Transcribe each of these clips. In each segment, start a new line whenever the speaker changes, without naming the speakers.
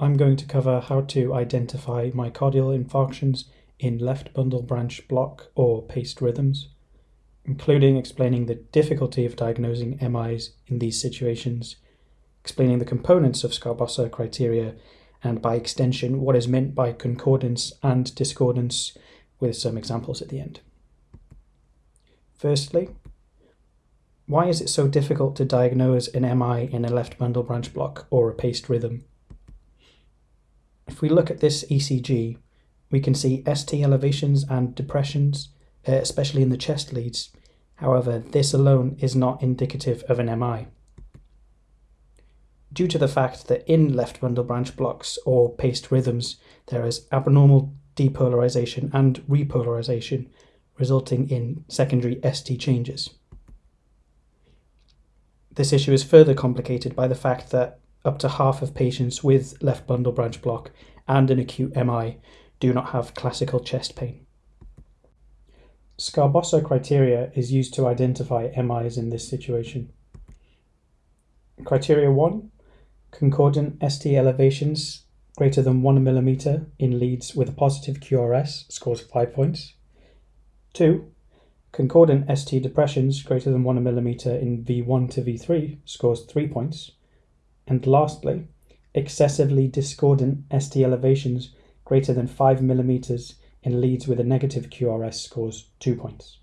I'm going to cover how to identify myocardial infarctions in left bundle branch block or paced rhythms, including explaining the difficulty of diagnosing MIs in these situations, explaining the components of Sgarbossa criteria, and by extension, what is meant by concordance and discordance, with some examples at the end. Firstly, why is it so difficult to diagnose an MI in a left bundle branch block or a paced rhythm? If we look at this ECG, we can see ST elevations and depressions, uh, especially in the chest leads. However, this alone is not indicative of an MI. Due to the fact that in left bundle branch blocks or paced rhythms, there is abnormal depolarization and repolarization, resulting in secondary ST changes. This issue is further complicated by the fact that up to half of patients with left bundle branch block and an acute MI do not have classical chest pain. Sgarbossa criteria is used to identify MIs in this situation. Criteria 1 Concordant ST elevations greater than 1 millimeter in leads with a positive QRS scores 5 points. 2. Concordant ST depressions greater than 1 millimeter in V1 to V3 scores 3 points. And lastly, excessively discordant ST elevations greater than 5 millimeters in leads with a negative QRS scores 2 points.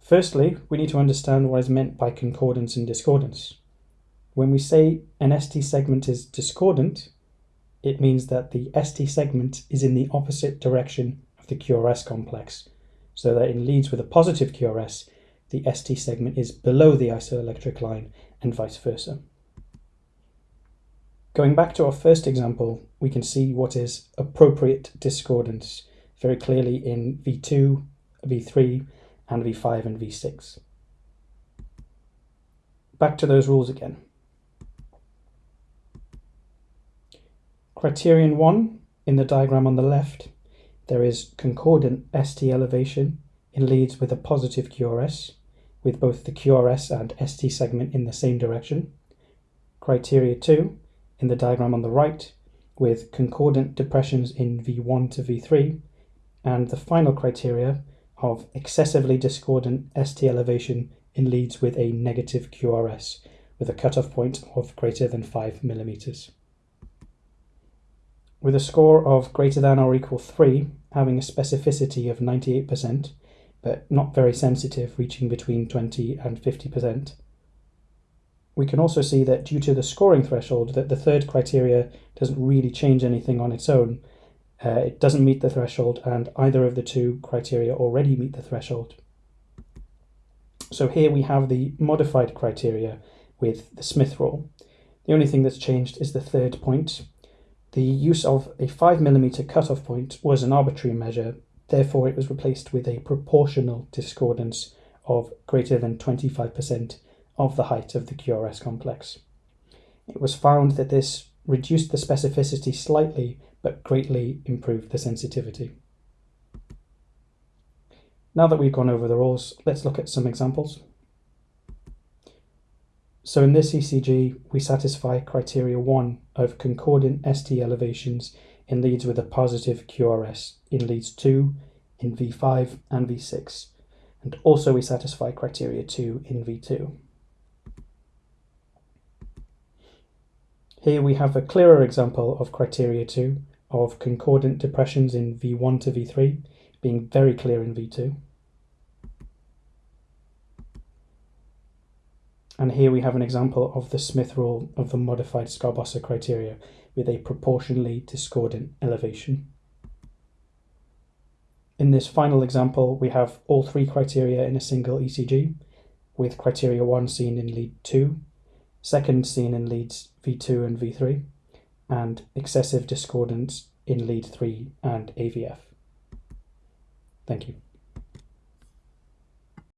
Firstly, we need to understand what is meant by concordance and discordance. When we say an ST segment is discordant, it means that the ST segment is in the opposite direction of the QRS complex, so that in leads with a positive QRS, the ST segment is below the isoelectric line and vice versa. Going back to our first example, we can see what is appropriate discordance very clearly in V2, V3, and V5 and V6. Back to those rules again. Criterion 1, in the diagram on the left, there is concordant ST elevation in leads with a positive QRS, with both the QRS and ST segment in the same direction. Criteria 2, in the diagram on the right, with concordant depressions in V1 to V3, and the final criteria of excessively discordant ST elevation in leads with a negative QRS, with a cutoff point of greater than 5 millimeters. With a score of greater than or equal 3, having a specificity of 98%, but not very sensitive, reaching between 20 and 50%. We can also see that due to the scoring threshold, that the third criteria doesn't really change anything on its own. Uh, it doesn't meet the threshold, and either of the two criteria already meet the threshold. So here we have the modified criteria with the Smith rule. The only thing that's changed is the third point. The use of a 5mm cutoff point was an arbitrary measure Therefore, it was replaced with a proportional discordance of greater than 25% of the height of the QRS complex. It was found that this reduced the specificity slightly but greatly improved the sensitivity. Now that we've gone over the rules, let's look at some examples. So in this ECG, we satisfy criteria 1 of concordant ST elevations in leads with a positive QRS in leads 2, in V5 and V6, and also we satisfy criteria 2 in V2. Here we have a clearer example of criteria 2 of concordant depressions in V1 to V3 being very clear in V2. And here we have an example of the Smith rule of the modified Sgarbossa criteria with a proportionally discordant elevation. In this final example, we have all three criteria in a single ECG, with criteria 1 seen in lead 2, second seen in leads V2 and V3, and excessive discordance in lead 3 and AVF. Thank you.